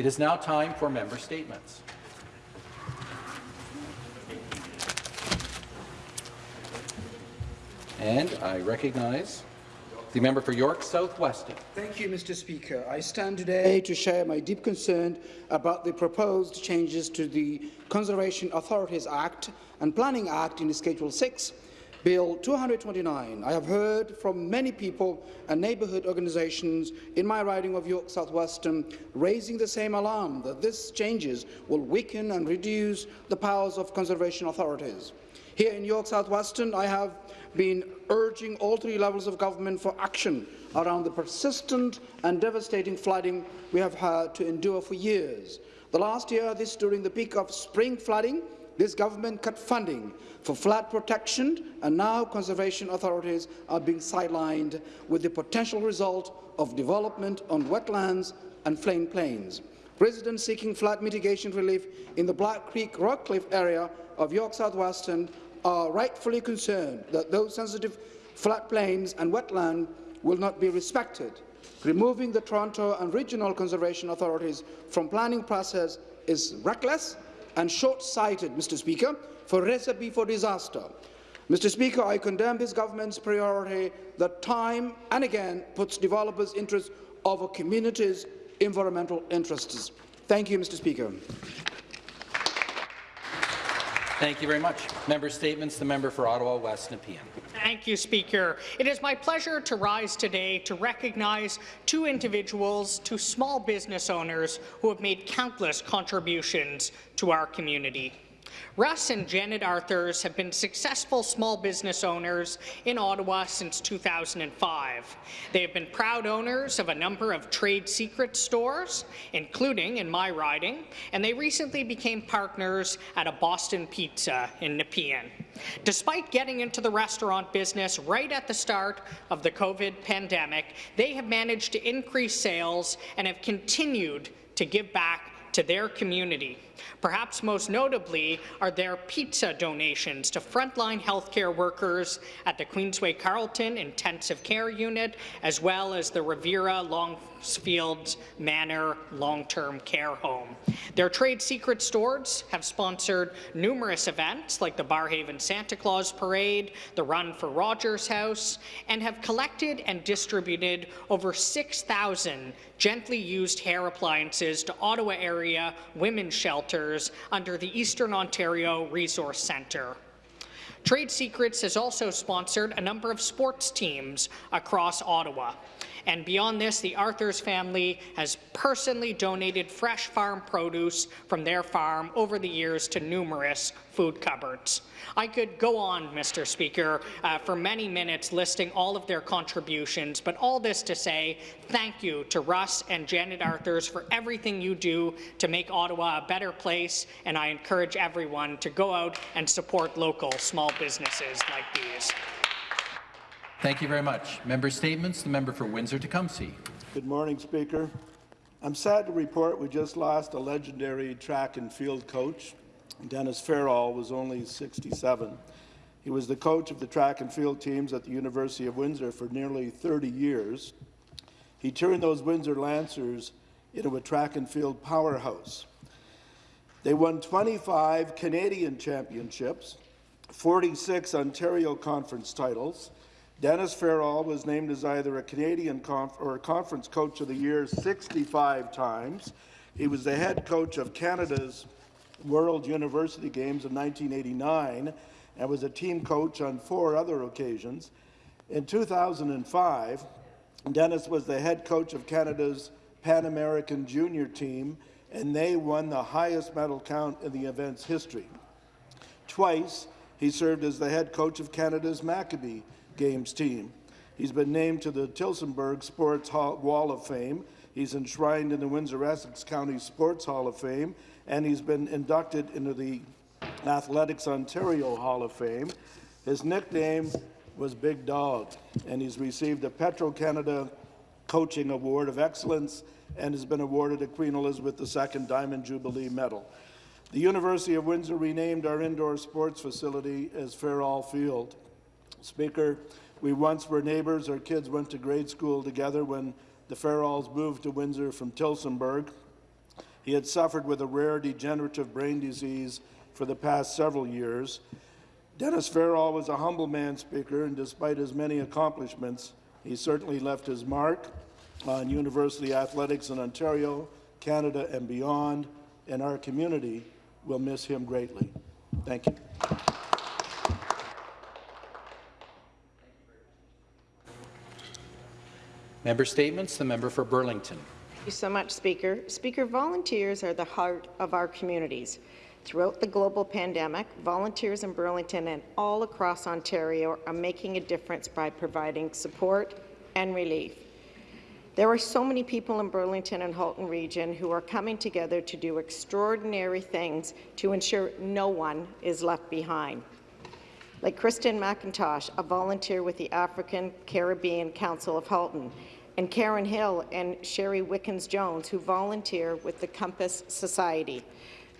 It is now time for member statements. And I recognize the member for York South-Weston. Thank you, Mr. Speaker. I stand today to share my deep concern about the proposed changes to the Conservation Authorities Act and Planning Act in Schedule 6, Bill 229. I have heard from many people and neighbourhood organisations in my riding of York South-Weston raising the same alarm that these changes will weaken and reduce the powers of conservation authorities. Here in York South-Weston, I have been urging all three levels of government for action around the persistent and devastating flooding we have had to endure for years. The last year, this during the peak of spring flooding, this government cut funding for flood protection, and now conservation authorities are being sidelined with the potential result of development on wetlands and floodplains. Residents seeking flood mitigation relief in the Black Creek Rockcliffe area of York South-Weston are rightfully concerned that those sensitive floodplains and wetland will not be respected. Removing the Toronto and regional conservation authorities from planning process is reckless and short-sighted, Mr. Speaker, for recipe for disaster. Mr. Speaker, I condemn this government's priority that time and again puts developers' interests over communities' environmental interests. Thank you, Mr. Speaker. Thank you very much. Member statements. The member for Ottawa West Nepean. Thank you, Speaker. It is my pleasure to rise today to recognize two individuals, two small business owners who have made countless contributions to our community. Russ and Janet Arthurs have been successful small business owners in Ottawa since 2005. They have been proud owners of a number of trade secret stores, including in my riding, and they recently became partners at a Boston Pizza in Nepean. Despite getting into the restaurant business right at the start of the COVID pandemic, they have managed to increase sales and have continued to give back to their community. Perhaps most notably are their pizza donations to frontline healthcare workers at the Queensway Carleton Intensive Care Unit, as well as the Riviera Longfields Manor Long-Term Care Home. Their trade secret stores have sponsored numerous events like the Barrhaven Santa Claus Parade, the Run for Rogers House, and have collected and distributed over 6,000 gently used hair appliances to Ottawa area women's shelters under the Eastern Ontario Resource Centre. Trade Secrets has also sponsored a number of sports teams across Ottawa. And beyond this, the Arthurs family has personally donated fresh farm produce from their farm over the years to numerous food cupboards. I could go on, Mr. Speaker, uh, for many minutes listing all of their contributions, but all this to say thank you to Russ and Janet Arthurs for everything you do to make Ottawa a better place, and I encourage everyone to go out and support local small businesses like these. Thank you very much. Member statements. The member for Windsor-Tecumseh. Good morning, Speaker. I'm sad to report we just lost a legendary track and field coach. Dennis Farrell was only 67. He was the coach of the track and field teams at the University of Windsor for nearly 30 years. He turned those Windsor Lancers into a track and field powerhouse. They won 25 Canadian championships, 46 Ontario Conference titles. Dennis Farrell was named as either a Canadian or a Conference Coach of the Year 65 times. He was the head coach of Canada's World University Games in 1989 and was a team coach on four other occasions. In 2005, Dennis was the head coach of Canada's Pan American Junior team, and they won the highest medal count in the event's history. Twice, he served as the head coach of Canada's Maccabee Games team. He's been named to the Tillsonburg Sports Hall Wall of Fame. He's enshrined in the Windsor-Essex County Sports Hall of Fame, and he's been inducted into the Athletics Ontario Hall of Fame. His nickname was Big Dog, and he's received a Petro-Canada Coaching Award of Excellence and has been awarded a Queen Elizabeth II Diamond Jubilee Medal. The University of Windsor renamed our indoor sports facility as Farrell Field. Speaker, we once were neighbours. Our kids went to grade school together when the Farrells moved to Windsor from Tillsonburg. He had suffered with a rare degenerative brain disease for the past several years. Dennis Farrell was a humble man, Speaker, and despite his many accomplishments, he certainly left his mark on university athletics in Ontario, Canada, and beyond, and our community will miss him greatly. Thank you. Member statements. The member for Burlington. Thank you so much, Speaker. Speaker, volunteers are the heart of our communities. Throughout the global pandemic, volunteers in Burlington and all across Ontario are making a difference by providing support and relief. There are so many people in Burlington and Halton region who are coming together to do extraordinary things to ensure no one is left behind. Like Kristen McIntosh, a volunteer with the African Caribbean Council of Halton, and Karen Hill and Sherry Wickens-Jones, who volunteer with the Compass Society.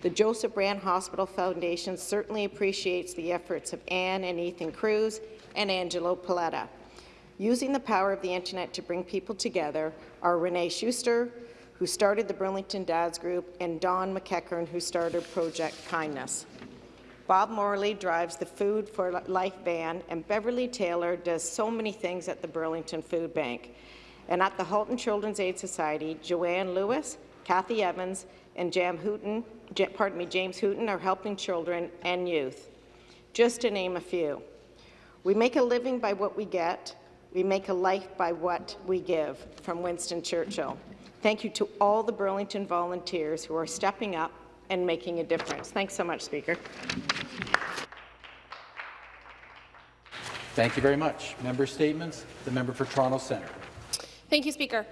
The Joseph Brant Hospital Foundation certainly appreciates the efforts of Anne and Ethan Cruz and Angelo Paletta. Using the power of the internet to bring people together are Renee Schuster, who started the Burlington Dads Group, and Don McEachern, who started Project Kindness. Bob Morley drives the Food for Life van, and Beverly Taylor does so many things at the Burlington Food Bank. And at the Halton Children's Aid Society, Joanne Lewis, Kathy Evans, and Jam Hooten, pardon me, James Hooten are helping children and youth, just to name a few. We make a living by what we get. We make a life by what we give, from Winston Churchill. Thank you to all the Burlington volunteers who are stepping up and making a difference. Thanks so much, Speaker. Thank you very much. Member statements. The member for Toronto Centre. Thank you, Speaker.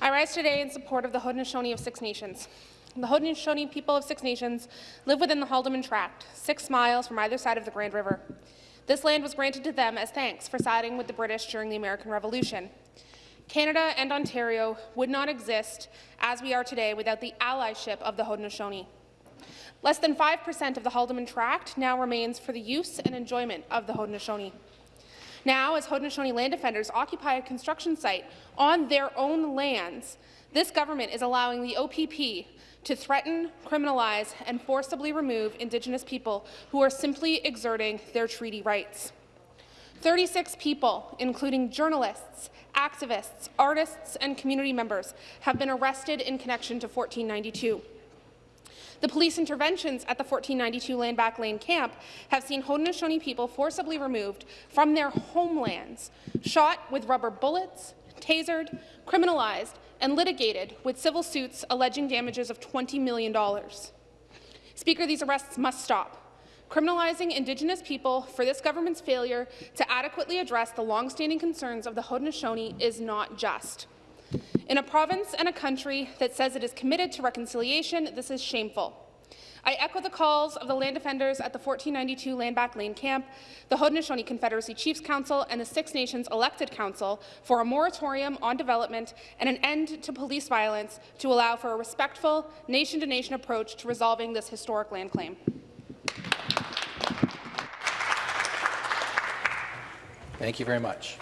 I rise today in support of the Haudenosaunee of Six Nations. The Haudenosaunee people of Six Nations live within the Haldimand Tract, six miles from either side of the Grand River. This land was granted to them as thanks for siding with the British during the American Revolution. Canada and Ontario would not exist as we are today without the allyship of the Haudenosaunee. Less than 5% of the Haldimand Tract now remains for the use and enjoyment of the Haudenosaunee. Now, as Haudenosaunee land defenders occupy a construction site on their own lands, this government is allowing the OPP to threaten, criminalize, and forcibly remove Indigenous people who are simply exerting their treaty rights. 36 people, including journalists, activists, artists, and community members, have been arrested in connection to 1492. The police interventions at the 1492 Landback Lane camp have seen Haudenosaunee people forcibly removed from their homelands, shot with rubber bullets, tasered, criminalized, and litigated with civil suits alleging damages of $20 million. Speaker, these arrests must stop. Criminalizing Indigenous people for this government's failure to adequately address the long-standing concerns of the Haudenosaunee is not just. In a province and a country that says it is committed to reconciliation, this is shameful. I echo the calls of the land defenders at the 1492 Landback Lane camp, the Haudenosaunee Confederacy Chiefs Council, and the Six Nations Elected Council for a moratorium on development and an end to police violence to allow for a respectful, nation-to-nation -nation approach to resolving this historic land claim. Thank you very much.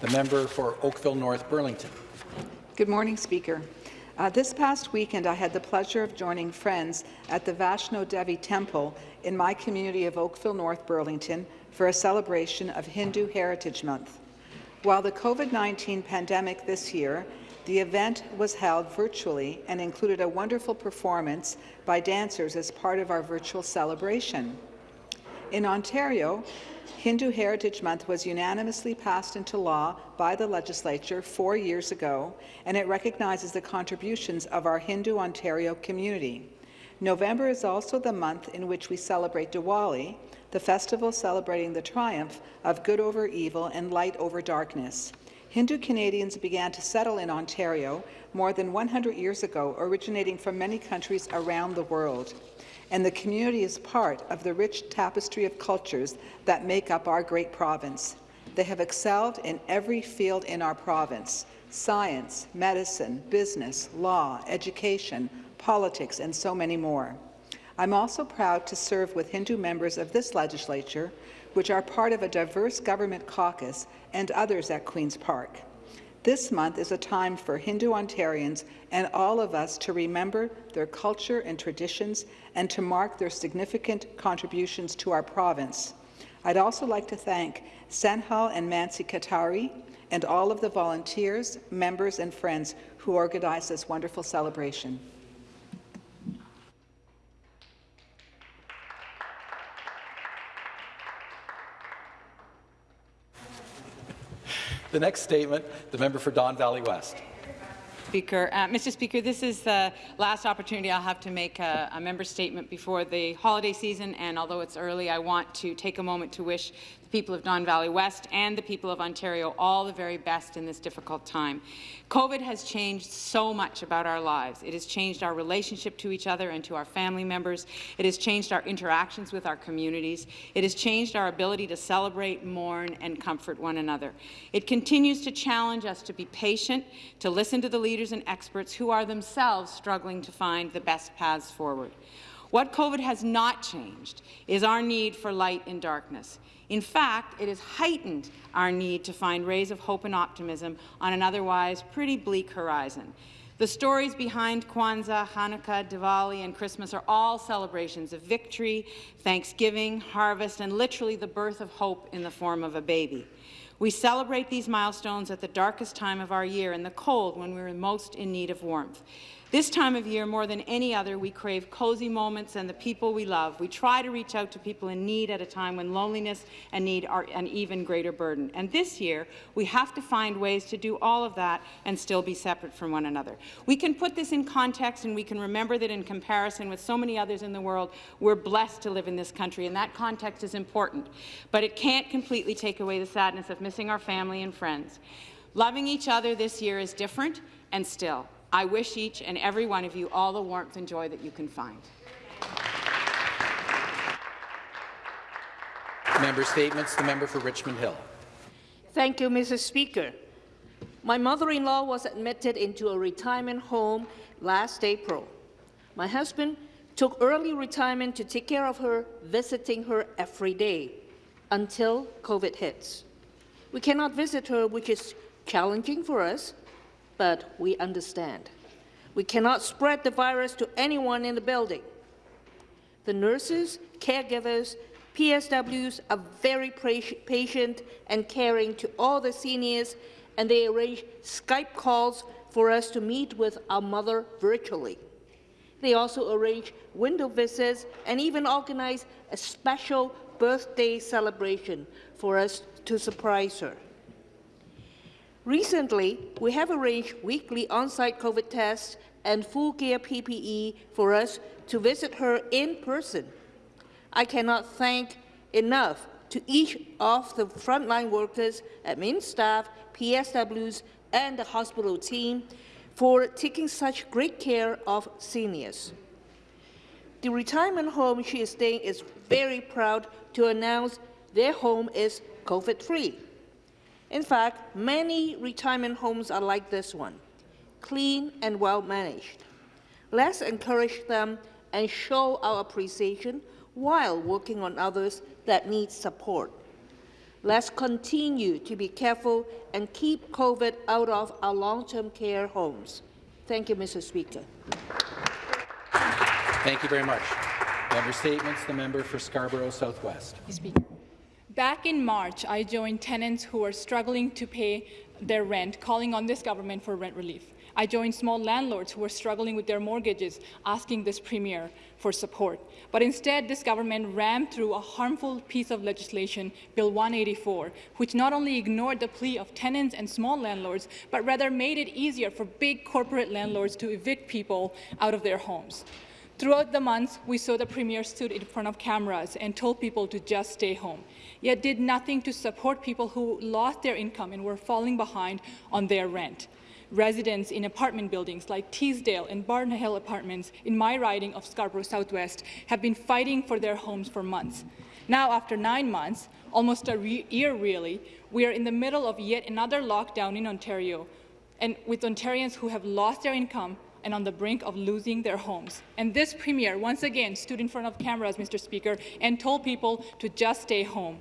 The member for Oakville North Burlington. Good morning, Speaker. Uh, this past weekend, I had the pleasure of joining friends at the Vaishno Devi Temple in my community of Oakville North Burlington for a celebration of Hindu Heritage Month. While the COVID-19 pandemic this year, the event was held virtually and included a wonderful performance by dancers as part of our virtual celebration. In Ontario, Hindu Heritage Month was unanimously passed into law by the legislature four years ago, and it recognizes the contributions of our Hindu Ontario community. November is also the month in which we celebrate Diwali, the festival celebrating the triumph of good over evil and light over darkness. Hindu Canadians began to settle in Ontario more than 100 years ago, originating from many countries around the world and the community is part of the rich tapestry of cultures that make up our great province. They have excelled in every field in our province, science, medicine, business, law, education, politics, and so many more. I'm also proud to serve with Hindu members of this legislature, which are part of a diverse government caucus and others at Queen's Park. This month is a time for Hindu Ontarians and all of us to remember their culture and traditions and to mark their significant contributions to our province. I'd also like to thank Sanhal and Mansi Katari and all of the volunteers, members and friends who organized this wonderful celebration. The next statement, the member for Don Valley West. Speaker. Uh, Mr. Speaker, this is the last opportunity I'll have to make a, a, member statement before the holiday season, and although it's early, I want to take a moment to wish the people of Don Valley West and the people of Ontario all the very best in this difficult time. COVID has changed so much about our lives. It has changed our relationship to each other and to our family members. It has changed our interactions with our communities. It has changed our ability to celebrate, mourn, and comfort one another. It continues to challenge us to be patient, to listen to the leaders and experts who are themselves struggling to find the best paths forward. What COVID has not changed is our need for light in darkness. In fact, it has heightened our need to find rays of hope and optimism on an otherwise pretty bleak horizon. The stories behind Kwanzaa, Hanukkah, Diwali, and Christmas are all celebrations of victory, thanksgiving, harvest, and literally the birth of hope in the form of a baby. We celebrate these milestones at the darkest time of our year, in the cold when we're most in need of warmth. This time of year, more than any other, we crave cozy moments and the people we love. We try to reach out to people in need at a time when loneliness and need are an even greater burden. And this year, we have to find ways to do all of that and still be separate from one another. We can put this in context and we can remember that in comparison with so many others in the world, we're blessed to live in this country, and that context is important. But it can't completely take away the sadness of missing our family and friends. Loving each other this year is different and still. I wish each and every one of you all the warmth and joy that you can find. Member statements. The member for Richmond Hill. Thank you, Mr. Speaker. My mother-in-law was admitted into a retirement home last April. My husband took early retirement to take care of her, visiting her every day until COVID hits. We cannot visit her, which is challenging for us but we understand. We cannot spread the virus to anyone in the building. The nurses, caregivers, PSWs are very patient and caring to all the seniors, and they arrange Skype calls for us to meet with our mother virtually. They also arrange window visits and even organize a special birthday celebration for us to surprise her. Recently, we have arranged weekly on-site COVID tests and full gear PPE for us to visit her in person. I cannot thank enough to each of the frontline workers, admin staff, PSWs, and the hospital team for taking such great care of seniors. The retirement home she is staying is very proud to announce their home is COVID-free. In fact, many retirement homes are like this one, clean and well managed. Let's encourage them and show our appreciation while working on others that need support. Let's continue to be careful and keep COVID out of our long-term care homes. Thank you, Mr. Speaker. Thank you very much. Member statements. The member for Scarborough Southwest. Back in March, I joined tenants who were struggling to pay their rent, calling on this government for rent relief. I joined small landlords who were struggling with their mortgages, asking this premier for support. But instead, this government rammed through a harmful piece of legislation, Bill 184, which not only ignored the plea of tenants and small landlords, but rather made it easier for big corporate landlords to evict people out of their homes. Throughout the months, we saw the Premier stood in front of cameras and told people to just stay home, yet did nothing to support people who lost their income and were falling behind on their rent. Residents in apartment buildings like Teesdale and Barnhill Apartments in my riding of Scarborough Southwest have been fighting for their homes for months. Now, after nine months, almost a re year really, we are in the middle of yet another lockdown in Ontario, and with Ontarians who have lost their income and on the brink of losing their homes. And this premier once again stood in front of cameras, Mr. Speaker, and told people to just stay home.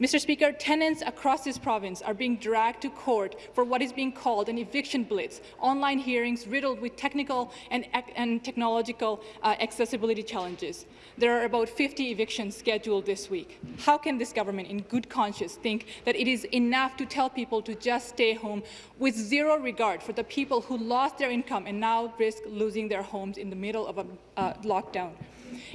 Mr. Speaker, tenants across this province are being dragged to court for what is being called an eviction blitz, online hearings riddled with technical and, and technological uh, accessibility challenges. There are about 50 evictions scheduled this week. How can this government, in good conscience, think that it is enough to tell people to just stay home with zero regard for the people who lost their income and now risk losing their homes in the middle of a uh, lockdown?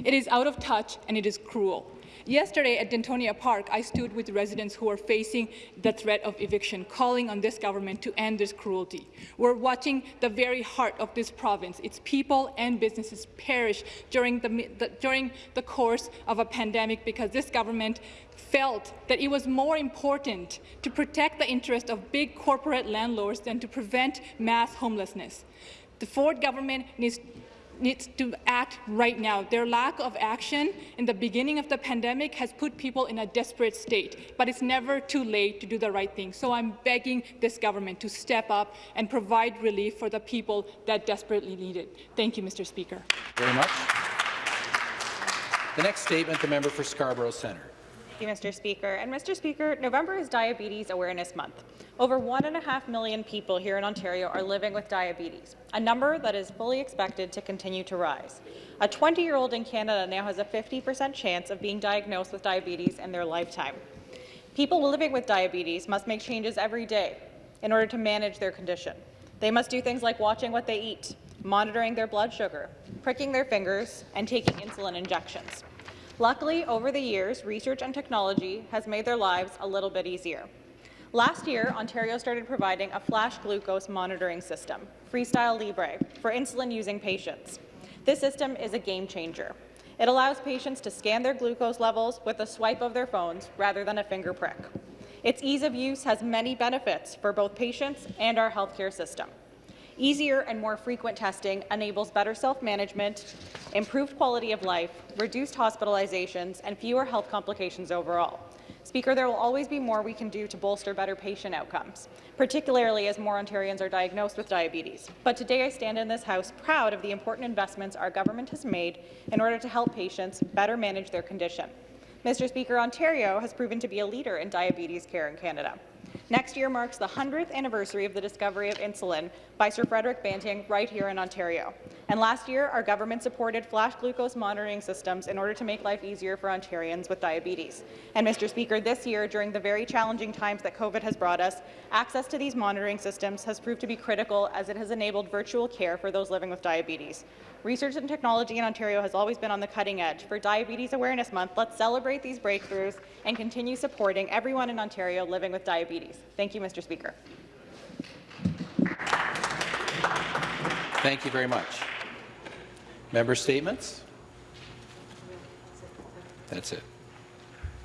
It is out of touch and it is cruel. Yesterday at Dentonia Park, I stood with residents who are facing the threat of eviction, calling on this government to end this cruelty. We're watching the very heart of this province, its people and businesses perish during the, the, during the course of a pandemic because this government felt that it was more important to protect the interest of big corporate landlords than to prevent mass homelessness. The Ford government needs needs to act right now. Their lack of action in the beginning of the pandemic has put people in a desperate state, but it's never too late to do the right thing. So I'm begging this government to step up and provide relief for the people that desperately need it. Thank you, Mr. Speaker. Very much. The next statement, the member for Scarborough Centre. Thank you, Mr. Speaker. And Mr. Speaker, November is Diabetes Awareness Month. Over one and a half million people here in Ontario are living with diabetes, a number that is fully expected to continue to rise. A 20-year-old in Canada now has a 50% chance of being diagnosed with diabetes in their lifetime. People living with diabetes must make changes every day in order to manage their condition. They must do things like watching what they eat, monitoring their blood sugar, pricking their fingers, and taking insulin injections. Luckily, over the years, research and technology has made their lives a little bit easier. Last year, Ontario started providing a flash glucose monitoring system, Freestyle Libre, for insulin-using patients. This system is a game changer. It allows patients to scan their glucose levels with a swipe of their phones rather than a finger prick. Its ease of use has many benefits for both patients and our healthcare system. Easier and more frequent testing enables better self-management, improved quality of life, reduced hospitalizations, and fewer health complications overall. Speaker, there will always be more we can do to bolster better patient outcomes, particularly as more Ontarians are diagnosed with diabetes. But today I stand in this House proud of the important investments our government has made in order to help patients better manage their condition. Mr. Speaker, Ontario has proven to be a leader in diabetes care in Canada. Next year marks the 100th anniversary of the discovery of insulin by Sir Frederick Banting right here in Ontario. And last year, our government supported flash glucose monitoring systems in order to make life easier for Ontarians with diabetes. And Mr. Speaker, this year, during the very challenging times that COVID has brought us, access to these monitoring systems has proved to be critical as it has enabled virtual care for those living with diabetes. Research and technology in Ontario has always been on the cutting edge. For Diabetes Awareness Month, let's celebrate these breakthroughs and continue supporting everyone in Ontario living with diabetes. Thank you, Mr. Speaker. Thank you very much. Member statements? That's it.